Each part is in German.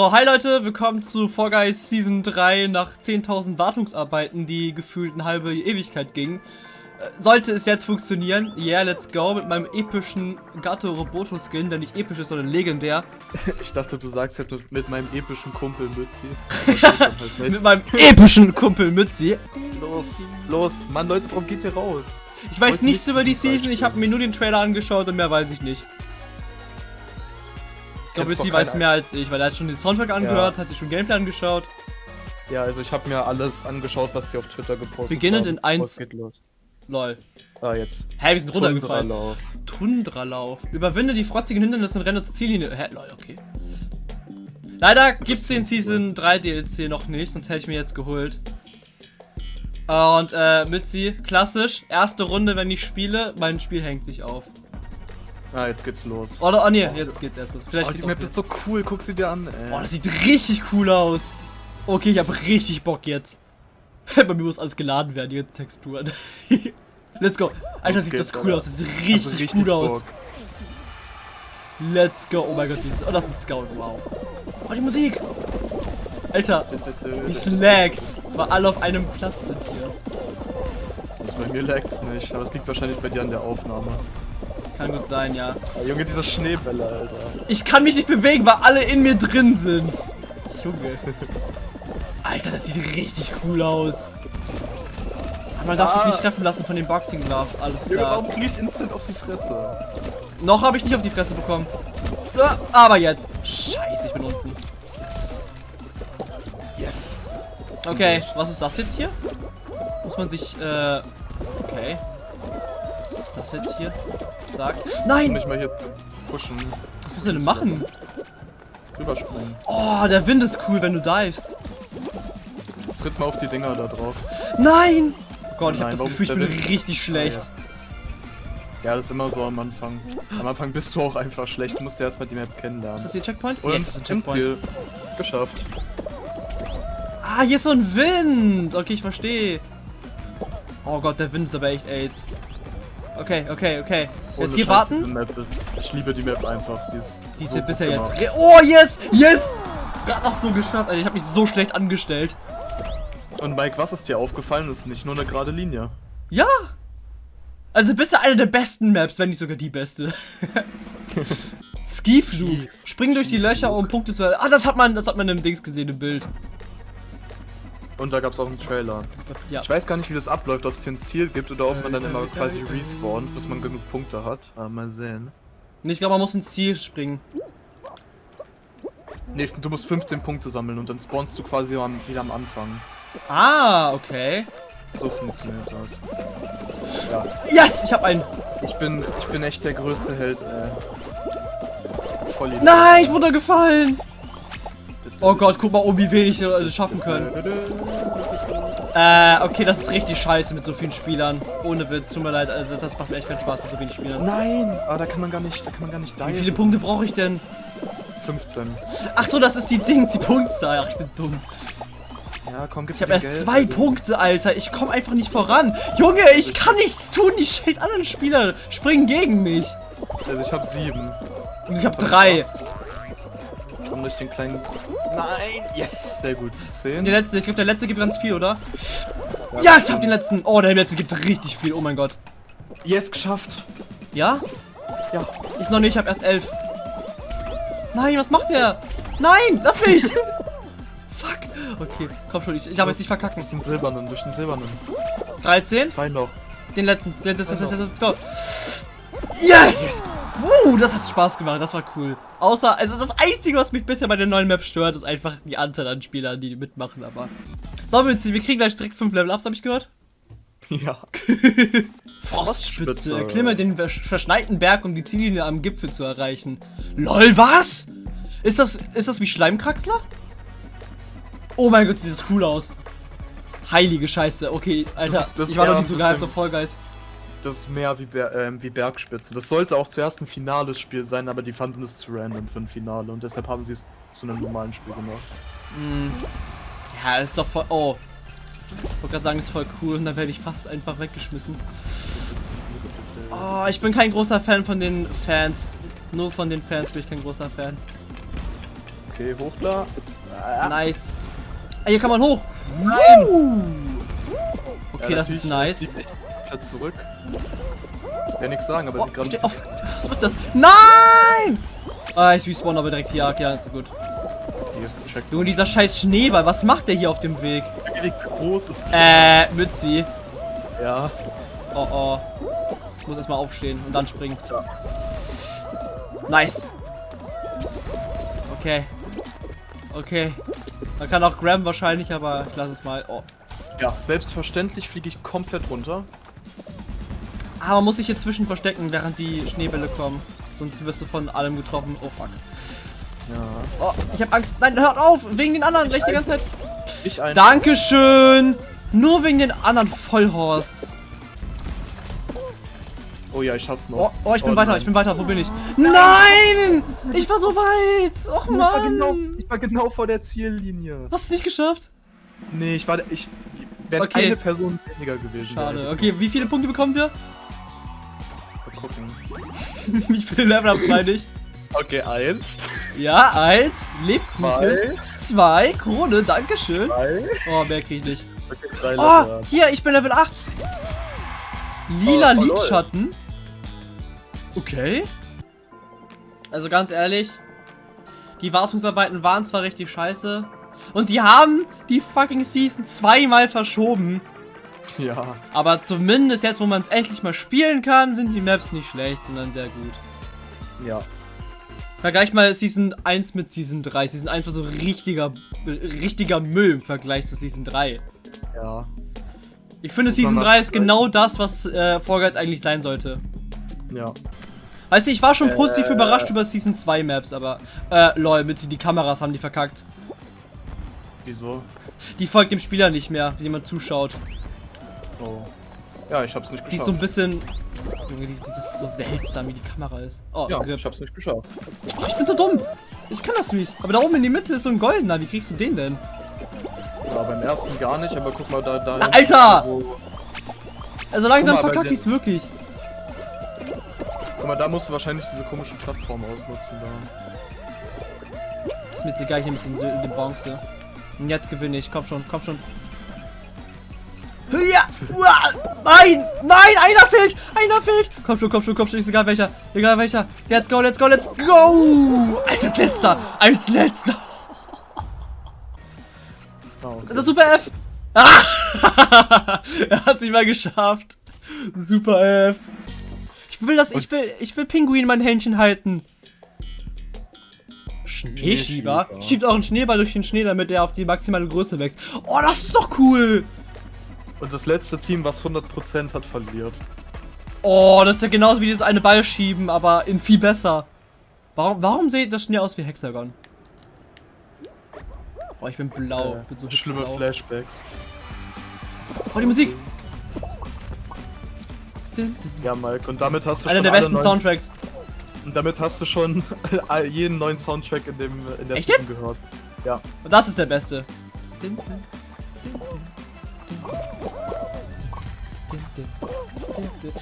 So, hi Leute, willkommen zu Fall Guys Season 3 nach 10.000 Wartungsarbeiten, die gefühlt eine halbe Ewigkeit gingen. Äh, Sollte es jetzt funktionieren, yeah, let's go, mit meinem epischen Gato Roboto Skin, der nicht episch ist, sondern legendär. Ich dachte, du sagst jetzt mit, mit meinem epischen Kumpel Mützi. halt mit meinem epischen Kumpel Mützi. Los, los, Mann, Leute, warum geht ihr raus? Ich weiß nichts über die Season, ich habe mir nur den Trailer angeschaut und mehr weiß ich nicht. Ich glaube, Mützi weiß mehr als ich, weil er hat schon den Soundtrack angehört, ja. hat sich schon Gameplay angeschaut. Ja, also ich habe mir alles angeschaut, was sie auf Twitter gepostet Beginnend haben. in 1. Lol. Ah, jetzt. Hä, wir sind runtergefallen. Tundralauf. Tundralauf. Überwinde die frostigen Hindernisse und renne zur Ziellinie. Hä, lol, okay. Leider gibt's den Season 3 DLC noch nicht, sonst hätte ich mir jetzt geholt. Und, äh, Mitzi, klassisch, erste Runde, wenn ich spiele, mein Spiel hängt sich auf. Ah, jetzt geht's los. Oder, oh ne, jetzt geht's erst los. Vielleicht oh, die Map ist so cool, guck sie dir an, ey. Oh, das sieht richtig cool aus. Okay, ich hab richtig Bock jetzt. Bei mir muss alles geladen werden, die Texturen. Let's go. Alter, okay, sieht das cool aus. Das sieht richtig, also richtig gut Bock. aus. Let's go. Oh mein Gott, dieses. Oh, das ist ein Scout. Wow. Oh, die Musik. Alter, die slaggt. Weil alle auf einem Platz sind hier. Also bei mir lag's nicht, aber es liegt wahrscheinlich bei dir an der Aufnahme. Kann gut sein, ja. ja. Junge, diese Schneebälle, Alter. Ich kann mich nicht bewegen, weil alle in mir drin sind. Junge. Alter, das sieht richtig cool aus. Man darf sich nicht treffen lassen von den Boxing Gloves, alles klar. Warum krieg ich instant auf die Fresse? Noch habe ich nicht auf die Fresse bekommen. Aber jetzt. Scheiße, ich bin unten. Yes. Okay, was ist das jetzt hier? Muss man sich, äh... Okay. Ist das jetzt hier? Zack. Nein! Mich mal hier pushen. Was muss er denn machen? Rüberspringen. Oh, der Wind ist cool, wenn du divest. Tritt mal auf die Dinger da drauf. Nein! Oh Gott, ich habe das Gefühl, ich bin richtig schlecht. Ah, ja. ja. das ist immer so am Anfang. Am Anfang bist du auch einfach schlecht. Du musst ja erstmal die Map kennenlernen. Ist das hier Checkpoint? Und ja, das ist ein Checkpoint. Geschafft. Ah, hier ist so ein Wind. Okay, ich verstehe. Oh Gott, der Wind ist aber echt AIDS. Okay, okay, okay. Ohne jetzt hier Scheiß, warten. Ich liebe die Map einfach. Die ist, die ist so bisher jetzt. Oh, yes! Yes! Gerade noch so geschafft. Alter, ich habe mich so schlecht angestellt. Und Mike, was ist dir aufgefallen? Das ist nicht nur eine gerade Linie. Ja! Also bisher eine der besten Maps, wenn nicht sogar die beste. Skiflug. Spring durch die Löcher, um Punkte zu... Ah, das hat man, das hat man im Dings gesehen, im Bild. Und da gab es auch einen Trailer. Ja. Ich weiß gar nicht, wie das abläuft, ob es hier ein Ziel gibt oder ob man dann immer quasi respawnt, bis man genug Punkte hat. Aber mal sehen. Ich glaube, man muss ins Ziel springen. Nee, du musst 15 Punkte sammeln und dann spawnst du quasi wieder am Anfang. Ah, okay. So funktioniert das. Ja. Yes, ich hab einen. Ich bin, ich bin echt der größte Held, ey. Voll Nein, ich wurde gefallen. Oh Gott, guck mal, um wie wenig wir schaffen können. Äh, okay, das ist richtig scheiße mit so vielen Spielern. Ohne Witz, tut mir leid, also das macht mir echt keinen Spaß mit so wenig Spielern. Nein, aber da kann man gar nicht, da kann man gar nicht Wie viele Punkte brauche ich denn? 15. Ach so, das ist die Dings, die Punktzahl. Ach, ich bin dumm. Ja, komm, Ich habe erst Geld, zwei Alter. Punkte, Alter. Ich komme einfach nicht voran. Junge, ich kann nichts tun. Die scheiß anderen Spieler springen gegen mich. Also ich habe sieben. Und ich habe drei. Acht komm durch den kleinen... Nein! Yes! Sehr gut. Zehn. Die letzte, ich glaube der letzte gibt ganz viel, oder? Ja, yes, ich hab den letzten. Oh, der letzte gibt richtig viel. Oh mein Gott. Yes, geschafft. Ja? Ja. Ich noch nicht, ich hab erst elf. Nein, was macht der? Nein, lass mich! Fuck. Okay, komm schon, ich, ich habe jetzt nicht verkacken. Durch den silbernen, durch den silbernen. 13? Zwei noch. Den letzten, den, das, das, das, let's go. Yes! Uh, das hat Spaß gemacht, das war cool. Außer, also das Einzige, was mich bisher bei der neuen Map stört, ist einfach die Anzahl an Spielern, die mitmachen, aber... So, wir kriegen gleich direkt 5 Level-Ups, habe ich gehört? Ja. Frostspitze. Erklimme den verschneiten Berg, um die Ziellinie am Gipfel zu erreichen. LOL, was? Ist das, ist das wie Schleimkraxler? Oh mein Gott, sieht das cool aus. Heilige Scheiße. Okay, Alter, das, das ich war doch nicht so gehypt auf Guys das ist mehr wie, Ber äh, wie Bergspitze. Das sollte auch zuerst ein finales Spiel sein, aber die fanden es zu random für ein Finale und deshalb haben sie es zu einem normalen Spiel gemacht. Mm. Ja, ist doch voll. Oh. Ich wollte gerade sagen, ist voll cool und dann werde ich fast einfach weggeschmissen. Oh, ich bin kein großer Fan von den Fans. Nur von den Fans bin ich kein großer Fan. Okay, hoch da. Ah. Nice. Ah, hier kann man hoch. Nein. Okay, ja, das ist nice. Zurück. Ich kann nichts sagen, aber oh, sie gerade. Was wird das? Nein! Ah, ich respawn aber direkt hier. Ja, ist gut. Okay, Junge, dieser scheiß Schneeball, was macht der hier auf dem Weg? Wie groß ist der? Äh, Mützi. Ja. Oh oh. Ich muss erstmal aufstehen und dann springen. Nice. Okay. Okay. Man kann auch Graham wahrscheinlich, aber ich lass es mal. Oh. Ja, selbstverständlich fliege ich komplett runter. Aber man muss sich hier zwischen verstecken, während die Schneebälle kommen. Sonst wirst du von allem getroffen. Oh fuck. Ja. Oh, ich hab Angst. Nein, hört auf! Wegen den anderen, gleich die ganze Zeit. Ich ein. Dankeschön! Nur wegen den anderen Vollhorsts. Oh ja, ich schaff's noch. Oh, oh ich bin oh, weiter, nein. ich bin weiter. Wo bin ich? Nein! Ich war so weit! Och Mann! Ich war, genau, ich war genau vor der Ziellinie. Hast du es nicht geschafft? Nee, ich war. Ich wäre okay. eine Person weniger gewesen. Schade. Okay, wie viele Punkte bekommen wir? Gucken. wie viele Level habt ihr nicht? Okay, eins. Ja, eins. Lebkuchen. Zwei. Zwei. Krone, dankeschön. Zwei. Oh, mehr krieg ich nicht. Okay, drei oh, hier, ich bin Level 8. Lila oh, oh, Lidschatten. Okay. Also ganz ehrlich, die Wartungsarbeiten waren zwar richtig scheiße. Und die haben die fucking Season zweimal verschoben. Ja. Aber zumindest jetzt, wo man es endlich mal spielen kann, sind die Maps nicht schlecht, sondern sehr gut. Ja. Vergleich mal Season 1 mit Season 3. Season 1 war so richtiger, richtiger Müll im Vergleich zu Season 3. Ja. Ich finde, Season 3 ist genau das, was äh, Fall Guys eigentlich sein sollte. Ja. Weißt du, ich war schon positiv äh, überrascht über Season 2 Maps, aber äh, lol, mit die Kameras haben die verkackt. Wieso? Die folgt dem Spieler nicht mehr, wie jemand zuschaut. Oh. Ja, ich hab's nicht geschafft. Die ist so ein bisschen... Junge, die, die ist so seltsam, wie die Kamera ist. Oh, ja, ich hab's nicht geschafft. Oh, ich bin so dumm. Ich kann das nicht. Aber da oben in die Mitte ist so ein goldener. Wie kriegst du den denn? Ja, beim ersten gar nicht, aber guck mal da... da Na, Alter! Also langsam verkackt ich's wirklich. Guck mal, da musst du wahrscheinlich diese komische Plattform ausnutzen da. Ist mir jetzt egal hier mit den, den Bronze. Und jetzt gewinne ich. Komm schon, komm schon. Ja! Nein! Nein! Einer fehlt! Einer fehlt! Komm schon, komm schon, komm schon. Ist egal welcher. Egal welcher. Let's go, let's go, let's go! Als letzter! Als letzter! Oh, okay. Das ist Super F! Ah! er hat sich mal geschafft. Super F. Ich will das, ich will, ich will Pinguin in mein Händchen halten. Schneeschieber? Schiebt auch einen Schneeball durch den Schnee, damit der auf die maximale Größe wächst. Oh, das ist doch cool! Und das letzte Team, was 100% hat, verliert. Oh, das ist ja genauso wie das eine Ball schieben, aber in viel besser. Warum, warum sieht das Schnee aus wie Hexagon? Oh, ich bin blau. Äh, bin so schlimme blau. Flashbacks. Oh, die Musik! Ja, Mike, und damit hast du Einer der besten Soundtracks. Und damit hast du schon jeden neuen Soundtrack in, dem, in der Echt Season jetzt? gehört. Ja. Und das ist der beste.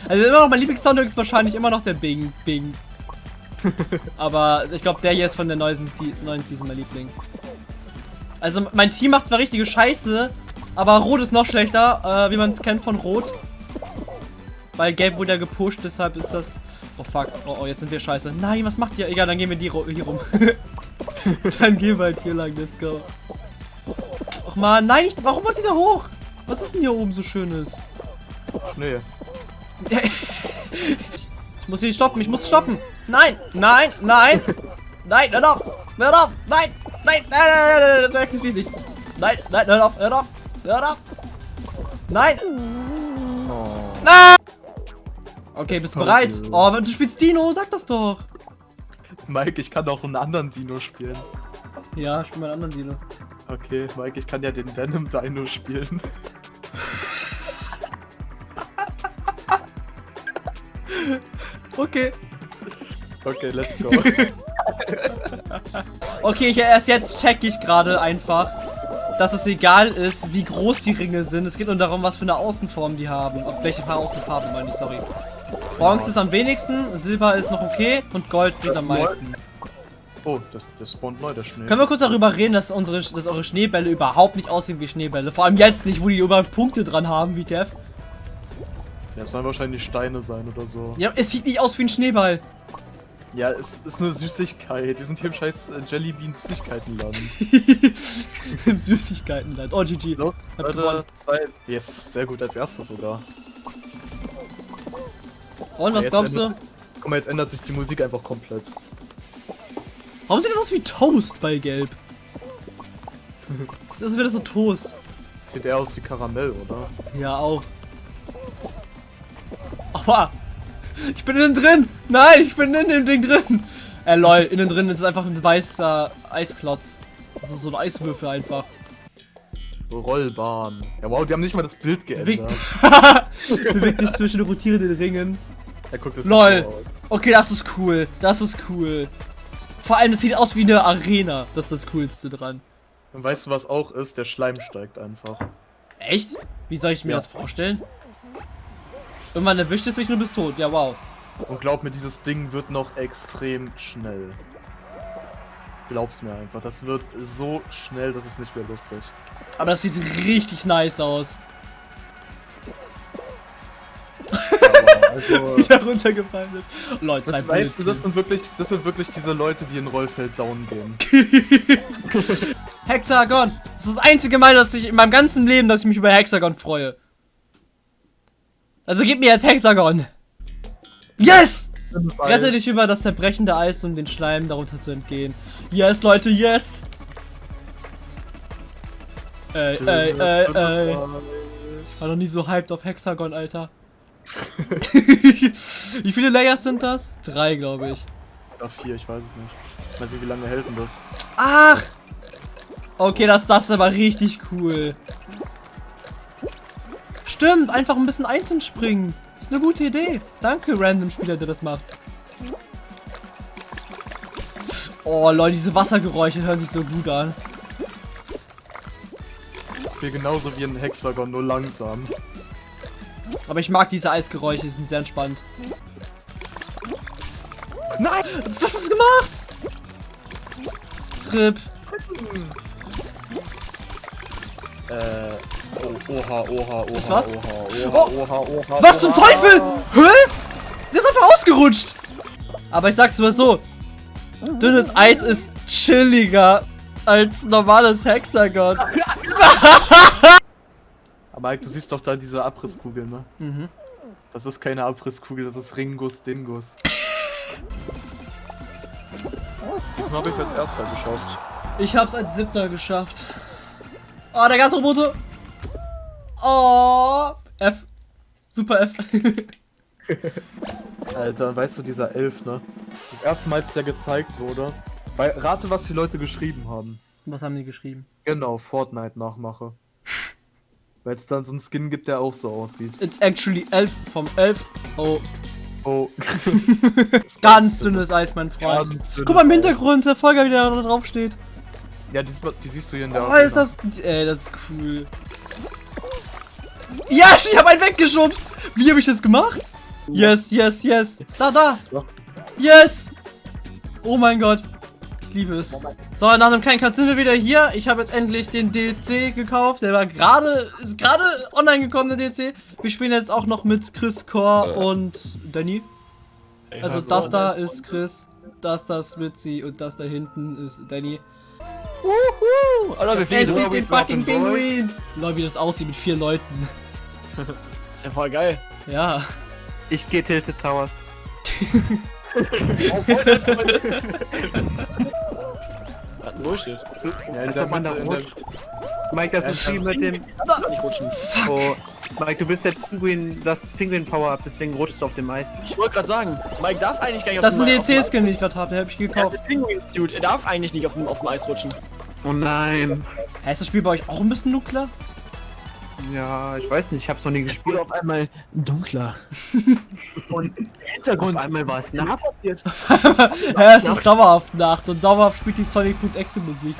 Also immer noch mein Lieblingssoundtrack ist wahrscheinlich immer noch der Bing Bing. Aber ich glaube, der hier ist von der neuen, neuen Season mein Liebling. Also mein Team macht zwar richtige Scheiße, aber Rot ist noch schlechter, äh, wie man es kennt von Rot. Weil Gelb wurde ja gepusht, deshalb ist das Oh fuck. Oh, oh, jetzt sind wir scheiße. Nein, was macht ihr? Egal, dann gehen wir die hier rum. dann gehen wir halt hier lang. Let's go. Ach man, nein, ich, warum wollt ihr da hoch? Was ist denn hier oben so schönes? Schnee. ich muss hier stoppen, ich muss stoppen. Nein, nein, nein. Nein, hör auf. Hör auf. Nein, nein, nein, nein, nein, das wäre extrem wichtig. Nein, nein, hör auf, hör auf. Hör auf. Nein. Nein. Okay, bist du bereit? Oh, du spielst Dino, sag das doch. Mike, ich kann auch einen anderen Dino spielen. Ja, spiel mal einen anderen Dino. Okay, Mike, ich kann ja den Venom Dino spielen. okay. Okay, let's go. okay, ich, erst jetzt check ich gerade einfach, dass es egal ist, wie groß die Ringe sind. Es geht nur darum, was für eine Außenform die haben. Ob welche Außenfarben meine ich, sorry. Bronze ist am wenigsten, Silber ist noch okay und Gold bringt am meisten. Oh, das, das spawnt neu, der Schnee. Können wir kurz darüber reden, dass, unsere, dass eure Schneebälle überhaupt nicht aussehen wie Schneebälle? Vor allem jetzt nicht, wo die überall Punkte dran haben, wie Kev. Ja, es sollen wahrscheinlich Steine sein oder so. Ja, es sieht nicht aus wie ein Schneeball. Ja, es ist eine Süßigkeit. Wir sind hier im scheiß äh, Jellybean Süßigkeitenladen. Im Süßigkeitenland. Oh, GG. Los, Leute, zwei. Yes, sehr gut, als erstes sogar. Und was glaubst du? Guck mal, jetzt ändert sich die Musik einfach komplett. Warum sieht das aus wie Toast bei Gelb? Das ist wieder so Toast. Sieht eher aus wie Karamell, oder? Ja, auch. Aua! Ich bin innen drin! Nein, ich bin in dem Ding drin! Äh, lol, innen drin ist es einfach ein weißer Eisklotz. Also so ein Eiswürfel einfach. Rollbahn. Ja, wow, die haben nicht mal das Bild geändert. Bewegt dich zwischen rotierenden Ringen. Ja, guck, das Lol. Okay, das ist cool. Das ist cool. Vor allem, es sieht aus wie eine Arena. Das ist das Coolste dran. Und weißt du, was auch ist? Der Schleim steigt einfach. Echt? Wie soll ich mir ja. das vorstellen? Irgendwann erwischt es dich und du bist tot. Ja, wow. Und glaub mir, dieses Ding wird noch extrem schnell. Glaub's mir einfach. Das wird so schnell, das ist nicht mehr lustig. Aber das sieht richtig nice aus. also, Wie er runtergefallen ist. Leute, das weißt du, das sind, wirklich, das sind wirklich diese Leute, die in Rollfeld down gehen. Hexagon! Das ist das einzige Mal, dass ich in meinem ganzen Leben, dass ich mich über Hexagon freue. Also gib mir jetzt Hexagon! Yes! Rette dich über das zerbrechende Eis, um den Schleim darunter zu entgehen. Yes, Leute, yes! Ey, ey, ey, ey. War noch nie so hyped auf Hexagon, Alter. wie viele Layers sind das? Drei, glaube ich. Oder vier, ich weiß es nicht. Ich weiß nicht, wie lange hält denn das? Ach! Okay, das, das ist aber richtig cool. Stimmt, einfach ein bisschen einzeln springen. Ist eine gute Idee. Danke, random Spieler, der das macht. Oh, Leute, diese Wassergeräusche hören sich so gut an. Mir genauso wie ein Hexagon, nur langsam. Aber ich mag diese Eisgeräusche, die sind sehr entspannt. Nein! Was hast du gemacht? RIP. Äh. Oh, oha, oha, oha. Das was? Oha, oha, oh. oha, oha, Was zum Teufel? Hä? Der ist einfach ausgerutscht. Aber ich sag's mal so. Dünnes Eis ist chilliger als normales Hexagon. Aber Mike, du siehst doch da diese Abrisskugel, ne? Mhm. Das ist keine Abrisskugel, das ist Ringus Dingus. Diesmal habe ich es als erster geschafft. Ich hab's als siebter geschafft. Oh, der ganze Roboter. Oh. F. Super F. Alter, weißt du, dieser Elf, ne? Das erste Mal, als der gezeigt wurde. Weil, rate, was die Leute geschrieben haben. Was haben die geschrieben? Genau, Fortnite-Nachmache. Weil es dann so einen Skin gibt, der auch so aussieht. It's actually Elf vom Elf. Oh. Oh. Ganz dünnes Eis, mein Freund. Guck mal im Hintergrund, der Folger, wie der da drauf steht. Ja, die, die, siehst du hier in der. Oh, ist das. Ey, das ist cool. Yes, ich habe einen weggeschubst. Wie habe ich das gemacht? Yes, yes, yes. Da, da. Yes. Oh mein Gott. Ich liebe es. So, nach einem kleinen Cut sind wir wieder hier. Ich habe jetzt endlich den DLC gekauft. Der war gerade, ist gerade online gekommen, der DLC. Wir spielen jetzt auch noch mit Chris, Core und Danny. Also das da ist Chris, das da ist Mitzi und das da hinten ist Danny. Wuhu! Alter, wir fliegen den fucking Pinguin! Lol, wie das aussieht mit vier Leuten. Ist ja voll geil. Ja. Ich gehe Tilted Towers. oh, Bullshit. Ja, in der man da rutscht. Mike, das ist wie mit dem... Nicht rutschen. Fuck. Oh, Mike, du bist der Pinguin, das Pinguin-Power-Up, deswegen rutschst du auf dem Eis. Ich wollte gerade sagen, Mike darf eigentlich gar nicht das auf dem Eis... Das ist ein DLC-Skin, den ich gerade habe, den habe ich gekauft. Ja, Pinguin-Dude, er darf eigentlich nicht auf dem, auf dem Eis rutschen. Oh nein. Hä, ist das Spiel bei euch auch ein bisschen dunkler? Ja, ich weiß nicht, ich hab's noch nie gespielt. auf einmal dunkler. und Hintergrund. Auf einmal war es Nacht. ja, es ist dauerhaft Nacht und dauerhaft spielt die Sonic.exe Musik.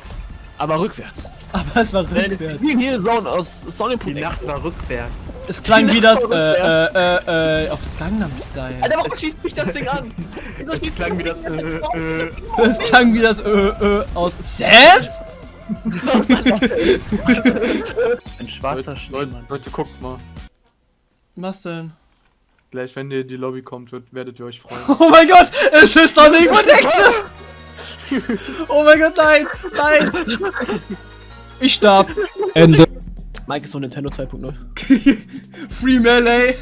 Aber rückwärts. Aber es war rückwärts. Wie hier Zone aus Sonic Die Nacht war rückwärts. Es klang wie das, äh, äh, äh, äh, auf das Gangnam Style. Alter, warum schießt mich das Ding an? Es klang wie das, äh, äh. Es klang wie das, äh, äh, aus Sans? Ein schwarzer Leute, Leute, guckt mal. Was denn? Gleich, wenn ihr in die Lobby kommt, wird, werdet ihr euch freuen. Oh mein Gott, es ist Sonic von Nexe! oh mein Gott, nein, nein! Ich starb. Ende. Mike ist so Nintendo 2.0. Free Melee.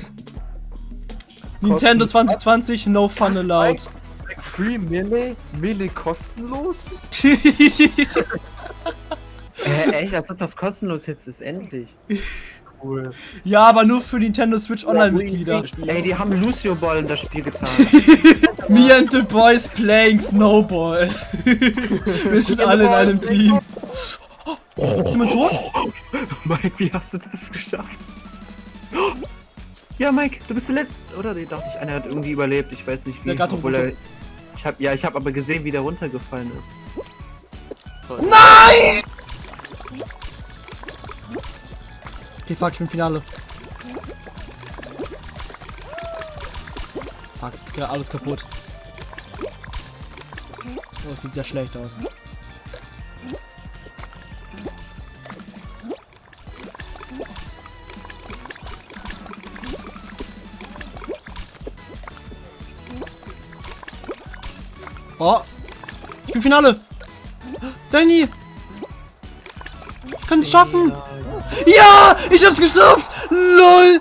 Nintendo 2020, no fun allowed. Free Melee? Melee kostenlos? Äh, echt, als ob das kostenlos jetzt ist, endlich. Cool. Ja, aber nur für Nintendo Switch Online-Mitglieder. Ey, die haben Lucio Ball in das Spiel getan. Me and the boys playing Snowball. Wir sind alle in einem Team. Oh, ist jemand tot? Mike, wie hast du das geschafft? Ja, Mike, du bist der Letzte, oder? Ich dachte ich, einer hat irgendwie überlebt. Ich weiß nicht wie. Der obwohl er, ich hab, ja, ich habe aber gesehen, wie der runtergefallen ist. Toll. Nein! Okay, fuck, ich bin Finale. Fuck, es geht alles kaputt. Oh, es sieht sehr schlecht aus. Oh. Ich bin Finale. Danny. Ich kann es schaffen. Ja, ich hab's geschafft. LOL.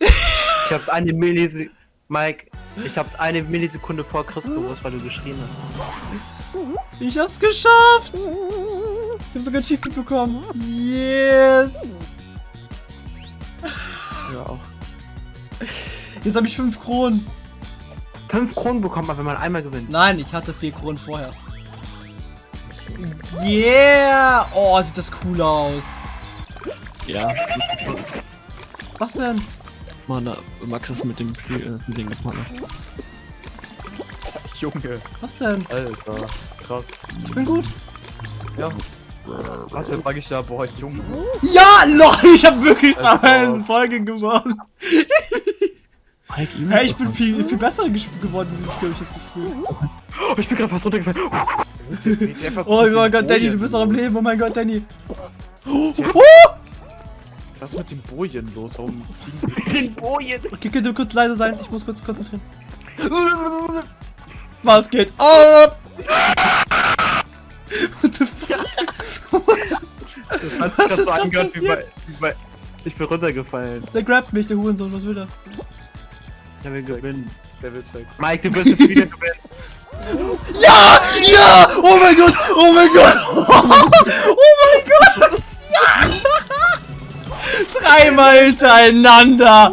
Ich hab's eine Millisekunde. Mike, ich hab's eine Millisekunde vor Chris gewusst, weil du geschrien hast. Ich hab's geschafft. Ich hab sogar ein Achievement bekommen. Yes. Ja, auch. Jetzt habe ich 5 Kronen. 5 Kronen bekommt man, wenn man einmal gewinnt. Nein, ich hatte 4 Kronen vorher. Yeah! Oh, sieht das cool aus. Ja. Was denn? Mann, Max ist mit dem Spiel äh, Ding gemacht. Junge. Was denn? Alter, krass. Ich bin gut. Ja. Was, jetzt sag ich ja, boah, Junge. Ja, lol, ich hab wirklich zwei Folgen gewonnen. hey, ich bin viel, viel besser geworden in diesem Spiel, hab ich das Gefühl. Oh, ich bin gerade fast runtergefallen. Oh mein Gott, Danny, du bist noch am Leben. Oh mein Gott, Danny. Oh! Was ist mit den Bojen los? Warum fliegen den Bojen? Okay, könnt ihr kurz leise sein? Ich muss kurz konzentrieren. Was geht ab? What the fuck? What the das hat sich so angehört wie bei, wie bei... Ich bin runtergefallen. Der grabt mich, der Hurensohn. Was will der? Der will gewinnen. Der will Sex. Mike, du wirst jetzt wieder gewinnen. Ja! Ja! Oh mein Gott! Oh mein Gott! Oh mein Gott! Ja! Dreimal hintereinander!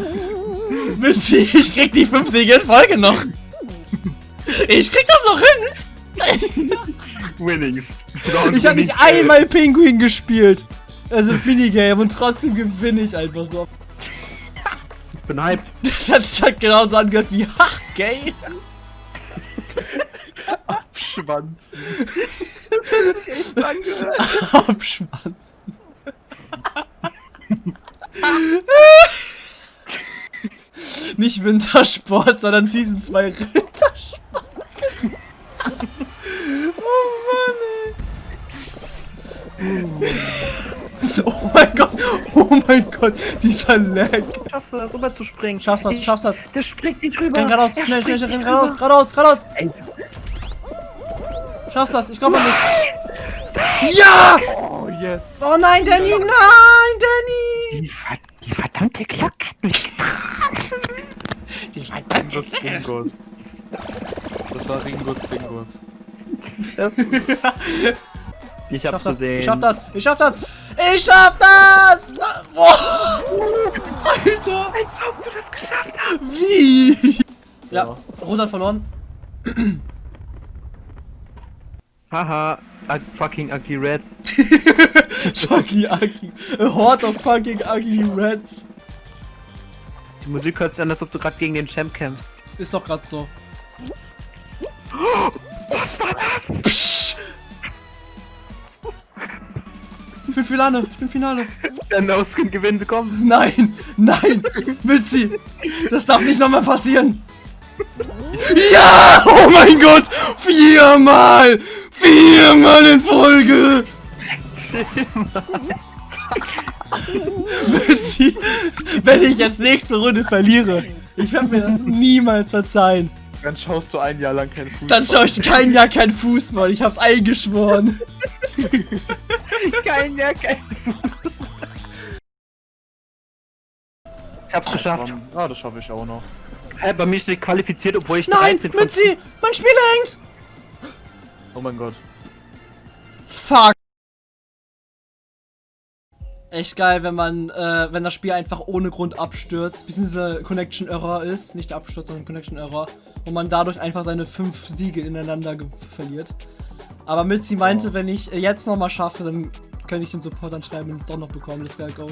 Bitte, ich krieg die 5 Siege in Folge noch! Ich krieg das noch hin! Winnings. Ich hab nicht einmal Pinguin gespielt! Es ist Minigame und trotzdem gewinne ich einfach so. Ich bin hyped. Das hat sich halt genauso angehört wie Ach, gay! Abschwanzen. Das hat sich echt angehört. Abschwanzen. Nicht Wintersport, sondern Season 2 Rittersport. oh Mann, ey. Oh mein Gott, oh mein Gott, dieser Lag. Ich schaffe, rüber zu springen. Schaffst das, schaffst das. Der springt nicht rüber. Renn geradeaus, schnell, schnell, schnell, renn geradeaus, geradeaus, geradeaus. Schaffst das, ich glaube nicht. Ja! Oh, yes. Oh nein, Danny, nein, Danny! Die, Ver die verdammte Glocke hat mich getroffen. Die verdammte Das Bingos. Das war Ringos Bingos. Ich hab's schaff das, gesehen. ich schaff das, ich schaff das, ich schaff das! Boah. Alter! Als ob du das geschafft hast. Wie? Ja, Rot verloren. Haha, ug fucking ugly rats. fucking ugly. A horde of fucking ugly rats. Die Musik hört sich an, als ob du gerade gegen den Champ kämpfst. Ist doch gerade so. Was war das? Psch. bin Finale, ich bin Finale. Der No-Skin gewinnt, komm. Nein, nein, Mitzi, das darf nicht nochmal passieren. Ja, oh mein Gott, viermal, viermal in Folge. Mitzi, wenn ich jetzt nächste Runde verliere, ich werde mir das niemals verzeihen. Dann schaust du ein Jahr lang keinen Fußball. Dann schaue ich kein Jahr keinen Fußball. Ich hab's eingeschworen. kein Jahr kein Fußball. Ich hab's geschafft. Ah, das schaffe ich auch noch. Hä, bei mir steht qualifiziert, obwohl ich Nein, Mützi! Mein Spiel hängt! Oh mein Gott. Fuck! Echt geil, wenn man, äh, wenn das Spiel einfach ohne Grund abstürzt, bis diese Connection Error ist, nicht Absturz, sondern Connection Error, und man dadurch einfach seine fünf Siege ineinander verliert. Aber Mitzi meinte, oh. wenn ich jetzt nochmal schaffe, dann könnte ich den Support dann schreiben und es doch noch bekommen, das wäre go.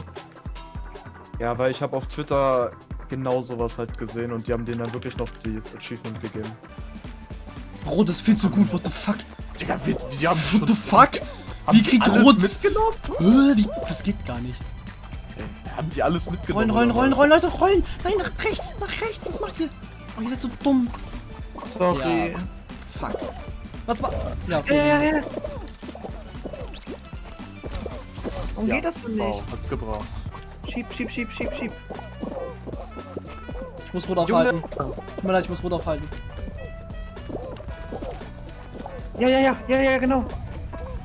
Ja, weil ich habe auf Twitter genau sowas halt gesehen und die haben denen dann wirklich noch dieses Achievement gegeben. Bro, das ist viel zu gut, what the fuck? Digga, die, die haben What the fuck? Wie kriegt Rot... mitgenommen? Äh, wie, das geht gar nicht. Okay. Haben die alles mitgenommen? Rollen, rollen, rollen, rollen, Leute, rollen! Nein, nach rechts, nach rechts, was macht ihr? Oh, ihr seid so dumm. Sorry. Ja. Fuck. Was war... Ja, okay. Ja, ja, ja. Warum ja, geht das denn nicht? Wow, hat's gebraucht. Schieb, schieb, schieb, schieb, schieb. Ich muss Rot aufhalten. Tut mir leid, ich muss Rot aufhalten. Ja, ja, ja, ja, ja, genau.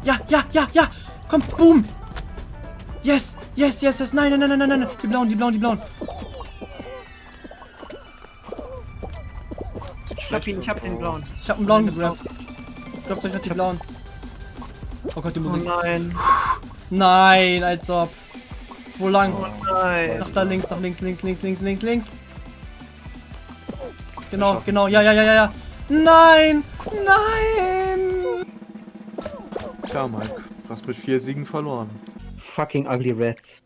Ja, ja, ja, ja. Komm, boom. Yes, yes, yes, yes. Nein, nein, nein, nein, nein. Die blauen, die blauen, die blauen. Ich hab ihn, ich hab den blauen. Ich hab einen blauen gegrabt. Ich glaub, ich hab die blauen. Oh Gott, die Musik. Oh nein. Nein, als ob. Wo lang? Oh nein. Nach da links, nach links, links, links, links, links, links. Genau, genau. Ja, ja, ja, ja, ja. Nein! Nein! Tja, Mike. Du hast mit vier Siegen verloren. Fucking ugly rats.